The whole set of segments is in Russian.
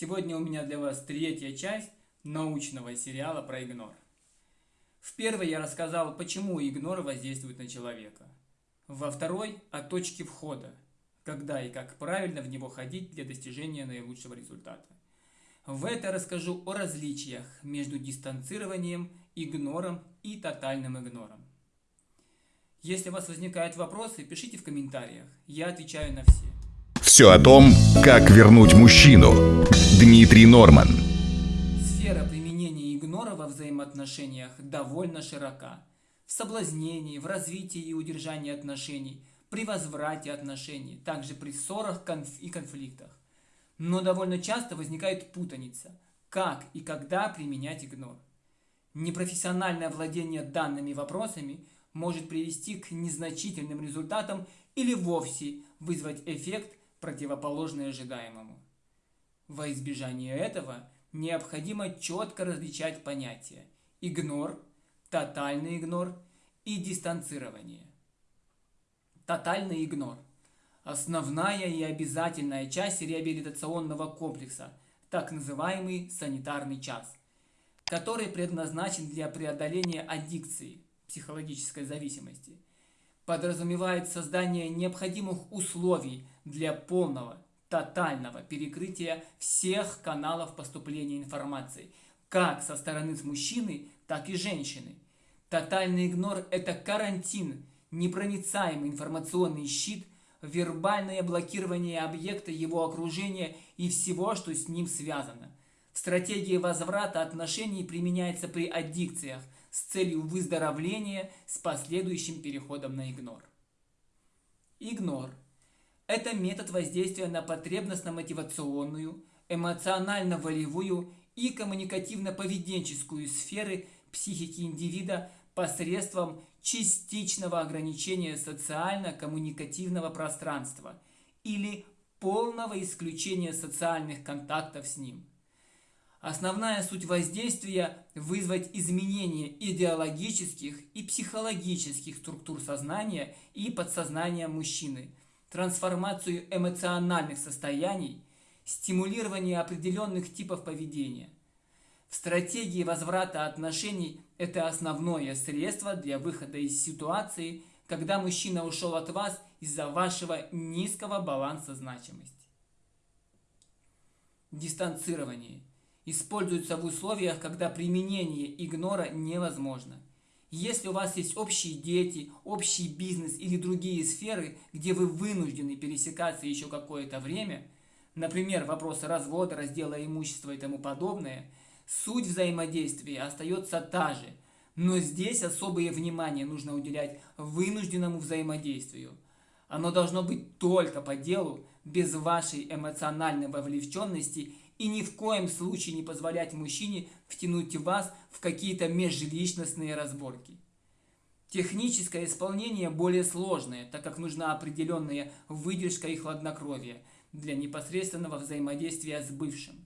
Сегодня у меня для вас третья часть научного сериала про игнор. В первой я рассказал, почему игнор воздействует на человека. Во второй – о точке входа, когда и как правильно в него ходить для достижения наилучшего результата. В этой расскажу о различиях между дистанцированием, игнором и тотальным игнором. Если у вас возникают вопросы, пишите в комментариях, я отвечаю на все. Все о том, как вернуть мужчину. Дмитрий Норман. Сфера применения игнора во взаимоотношениях довольно широка. В соблазнении, в развитии и удержании отношений, при возврате отношений, также при ссорах и конфликтах. Но довольно часто возникает путаница, как и когда применять игнор. Непрофессиональное владение данными вопросами может привести к незначительным результатам или вовсе вызвать эффект, противоположный ожидаемому. Во избежание этого необходимо четко различать понятия игнор, тотальный игнор и дистанцирование. Тотальный игнор – основная и обязательная часть реабилитационного комплекса, так называемый санитарный час, который предназначен для преодоления аддикции, психологической зависимости. Подразумевает создание необходимых условий для полного, тотального перекрытия всех каналов поступления информации, как со стороны мужчины, так и женщины. Тотальный игнор – это карантин, непроницаемый информационный щит, вербальное блокирование объекта, его окружения и всего, что с ним связано. Стратегия возврата отношений применяется при аддикциях с целью выздоровления с последующим переходом на игнор. Игнор – это метод воздействия на потребностно-мотивационную, эмоционально-волевую и коммуникативно-поведенческую сферы психики индивида посредством частичного ограничения социально-коммуникативного пространства или полного исключения социальных контактов с ним. Основная суть воздействия – вызвать изменение идеологических и психологических структур сознания и подсознания мужчины – трансформацию эмоциональных состояний, стимулирование определенных типов поведения. В стратегии возврата отношений это основное средство для выхода из ситуации, когда мужчина ушел от вас из-за вашего низкого баланса значимости. Дистанцирование используется в условиях, когда применение игнора невозможно – если у вас есть общие дети, общий бизнес или другие сферы, где вы вынуждены пересекаться еще какое-то время, например, вопросы развода, раздела имущества и тому подобное, суть взаимодействия остается та же, но здесь особое внимание нужно уделять вынужденному взаимодействию. Оно должно быть только по делу, без вашей эмоциональной вовлеченности и ни в коем случае не позволять мужчине втянуть вас в какие-то межличностные разборки. Техническое исполнение более сложное, так как нужна определенная выдержка и хладнокровие для непосредственного взаимодействия с бывшим.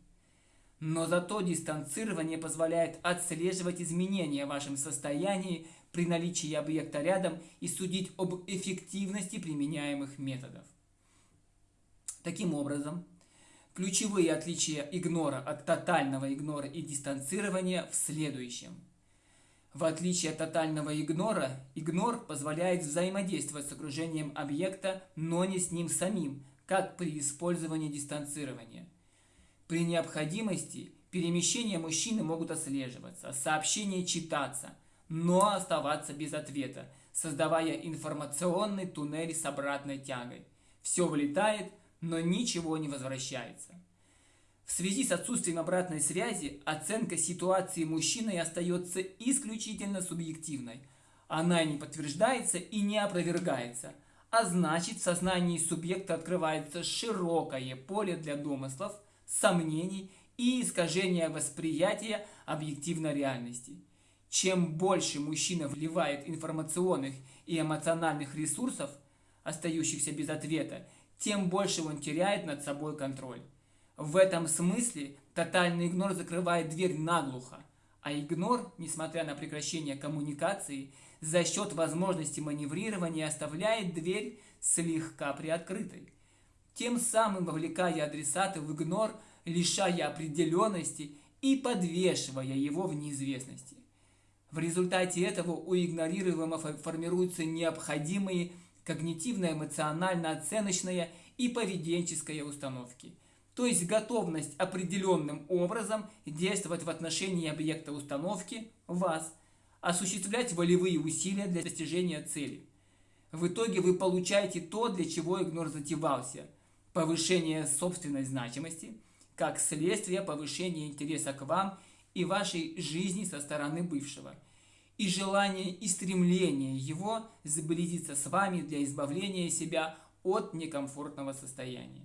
Но зато дистанцирование позволяет отслеживать изменения в вашем состоянии при наличии объекта рядом и судить об эффективности применяемых методов. Таким образом, Ключевые отличия игнора от тотального игнора и дистанцирования в следующем. В отличие от тотального игнора, игнор позволяет взаимодействовать с окружением объекта, но не с ним самим, как при использовании дистанцирования. При необходимости перемещения мужчины могут отслеживаться, сообщения читаться, но оставаться без ответа, создавая информационный туннель с обратной тягой. Все вылетает – но ничего не возвращается. В связи с отсутствием обратной связи оценка ситуации мужчиной остается исключительно субъективной. Она не подтверждается и не опровергается, а значит в сознании субъекта открывается широкое поле для домыслов, сомнений и искажения восприятия объективной реальности. Чем больше мужчина вливает информационных и эмоциональных ресурсов, остающихся без ответа, тем больше он теряет над собой контроль. В этом смысле тотальный игнор закрывает дверь наглухо, а игнор, несмотря на прекращение коммуникации, за счет возможности маневрирования оставляет дверь слегка приоткрытой. тем самым вовлекая адресата в игнор, лишая определенности и подвешивая его в неизвестности. В результате этого у игнорируемого формируются необходимые когнитивно-эмоционально-оценочная и поведенческая установки, то есть готовность определенным образом действовать в отношении объекта установки, вас, осуществлять волевые усилия для достижения цели. В итоге вы получаете то, для чего игнор затевался – повышение собственной значимости, как следствие повышения интереса к вам и вашей жизни со стороны бывшего – и желание и стремление его сблизиться с вами для избавления себя от некомфортного состояния.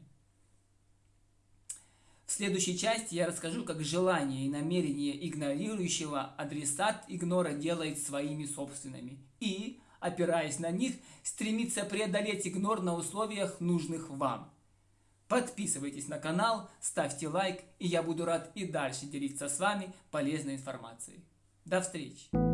В следующей части я расскажу, как желание и намерение игнорирующего адресат игнора делает своими собственными и, опираясь на них, стремится преодолеть игнор на условиях, нужных вам. Подписывайтесь на канал, ставьте лайк, и я буду рад и дальше делиться с вами полезной информацией. До встречи!